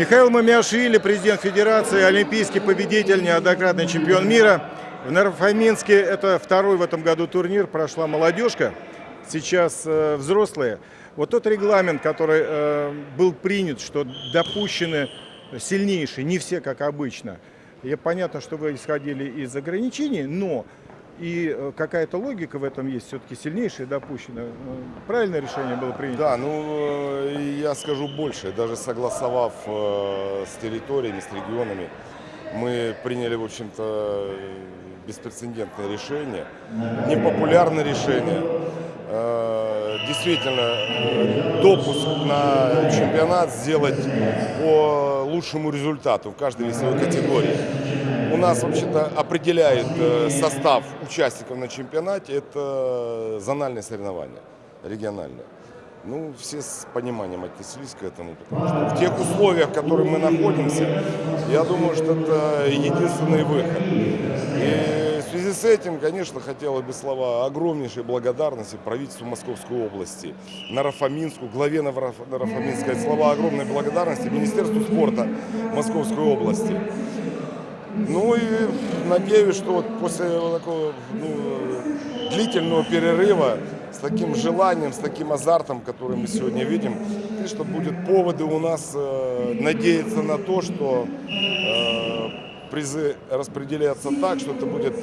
Михаил Мамиашвили, президент Федерации, олимпийский победитель, неоднократный чемпион мира. В Нарфаминске это второй в этом году турнир, прошла молодежка, сейчас э, взрослые. Вот тот регламент, который э, был принят, что допущены сильнейшие, не все как обычно. Я понятно, что вы исходили из ограничений, но и э, какая-то логика в этом есть, все-таки сильнейшие допущено. Э, правильное решение было принято? Да, ну э, я скажу больше, даже согласовав с территориями, с регионами, мы приняли, в общем-то, беспрецедентное решение, непопулярное решение. Действительно, допуск на чемпионат сделать по лучшему результату в каждой весовой категории. У нас вообще-то определяет э, состав участников на чемпионате, это зональные соревнования, региональные. Ну, все с пониманием отнеслись к этому, потому что в тех условиях, в которых мы находимся, я думаю, что это единственный выход. И в связи с этим, конечно, хотелось бы слова огромнейшей благодарности правительству Московской области, Нарафаминску, главе Нарафаминской, слова огромной благодарности Министерству спорта Московской области. Ну и надеюсь, что вот после такого ну, длительного перерыва с таким желанием, с таким азартом, который мы сегодня видим, конечно, будет поводы у нас э, надеяться на то, что э, призы распределятся так, что это будет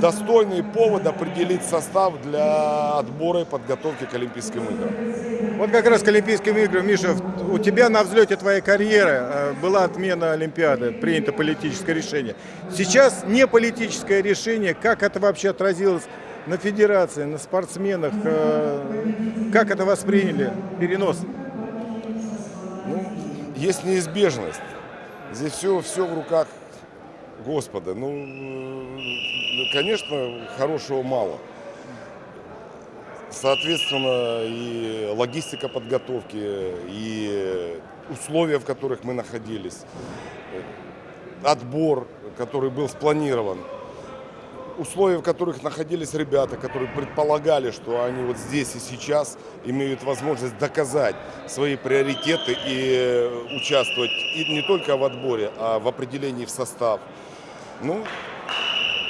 достойный повод определить состав для отбора и подготовки к Олимпийским играм. Вот как раз к Олимпийским играм, Миша, у тебя на взлете твоей карьеры э, была отмена Олимпиады, принято политическое решение. Сейчас не политическое решение, как это вообще отразилось на федерации, на спортсменах, э, как это восприняли, перенос? Ну, есть неизбежность. Здесь все, все в руках Господа. Ну, э, конечно, хорошего мало. Соответственно, и логистика подготовки, и условия, в которых мы находились, отбор, который был спланирован, условия, в которых находились ребята, которые предполагали, что они вот здесь и сейчас имеют возможность доказать свои приоритеты и участвовать и не только в отборе, а в определении в состав. Ну,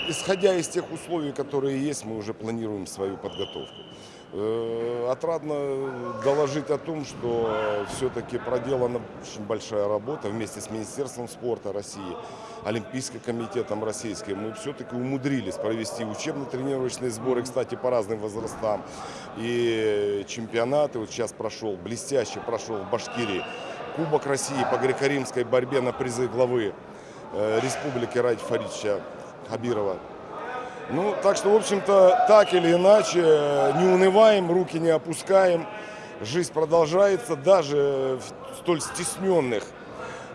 исходя из тех условий, которые есть, мы уже планируем свою подготовку. Э, отрадно доложить о том, что все-таки проделана очень большая работа вместе с Министерством спорта России, Олимпийским комитетом российским. Мы все-таки умудрились провести учебно-тренировочные сборы, кстати, по разным возрастам. И чемпионаты, вот сейчас прошел, блестяще прошел в Башкирии, Кубок России по греко-римской борьбе на призы главы э, Республики Ради Фаридовича Хабирова. Ну, так что, в общем-то, так или иначе, не унываем, руки не опускаем. Жизнь продолжается даже в столь стесненных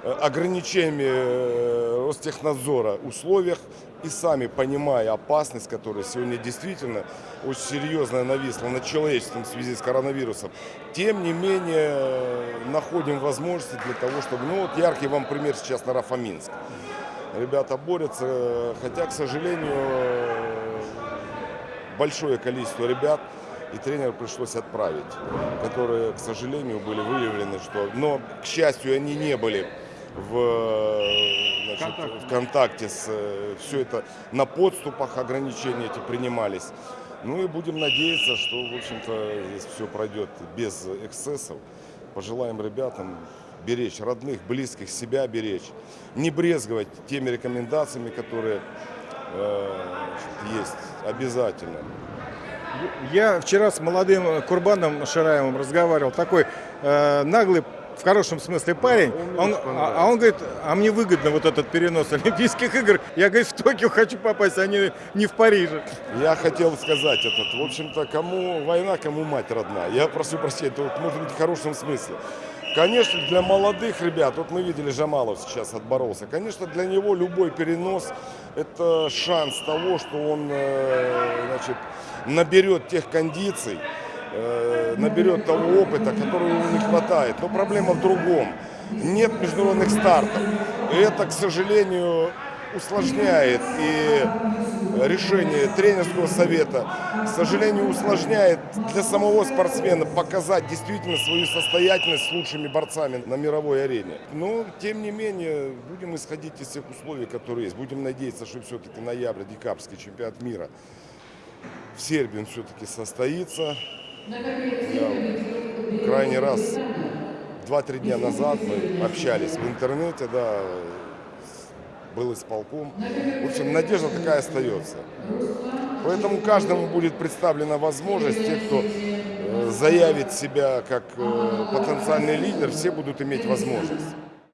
э, ограничениями э, Ростехнадзора условиях и сами понимая опасность, которая сегодня действительно очень серьезно нависла над человечеством в связи с коронавирусом, тем не менее э, находим возможности для того, чтобы... Ну вот яркий вам пример сейчас на Рафаминск ребята борются, хотя, к сожалению, большое количество ребят и тренера пришлось отправить, которые, к сожалению, были выявлены, что, но, к счастью, они не были в, значит, в контакте с все это на подступах ограничения эти принимались. Ну и будем надеяться, что, в общем-то, здесь все пройдет без эксцессов. Пожелаем ребятам беречь родных, близких, себя беречь, не брезговать теми рекомендациями, которые э, есть обязательно. Я вчера с молодым Курбаном Шираевым разговаривал, такой э, наглый в хорошем смысле парень, он, а, а он говорит, а мне выгодно вот этот перенос Олимпийских игр. Я, говорит, в Токио хочу попасть, а не, не в Париже. Я хотел сказать этот, в общем-то, кому война, кому мать родная. Я прошу прощения, это может быть в хорошем смысле. Конечно, для молодых ребят, вот мы видели, Жамалов сейчас отборолся, конечно, для него любой перенос – это шанс того, что он э, значит, наберет тех кондиций, э, наберет того опыта, которого ему не хватает. Но проблема в другом. Нет международных стартов. И это, к сожалению, усложняет и решение тренерского совета, к сожалению, усложняет для самого спортсмена показать действительно свою состоятельность с лучшими борцами на мировой арене. Но, тем не менее, будем исходить из тех условий, которые есть. Будем надеяться, что все-таки ноябрь-декабрьский чемпионат мира в Сербии все-таки состоится. Я крайний раз два-три дня назад мы общались в интернете, да, был исполком. В общем, надежда такая остается. Поэтому каждому будет представлена возможность, те, кто э, заявит себя как э, потенциальный лидер, все будут иметь возможность.